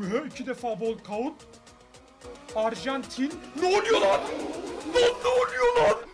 Mühe iki defa bol kaut. Arjantin. Ne oluyor lan? Lan ne oluyor lan?